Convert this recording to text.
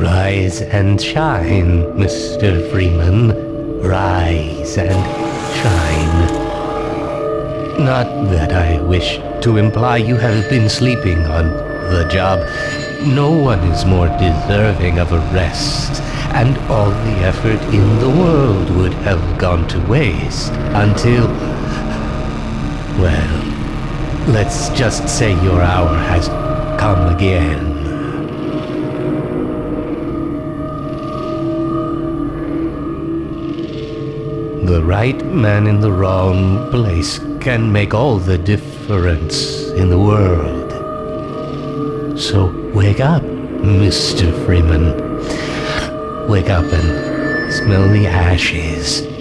Rise and shine, Mr. Freeman. Rise and shine. Not that I wish to imply you have been sleeping on the job. No one is more deserving of a rest, and all the effort in the world would have gone to waste until... Well, let's just say your hour has come again. The right man in the wrong place can make all the difference in the world. So wake up, Mr. Freeman. Wake up and smell the ashes.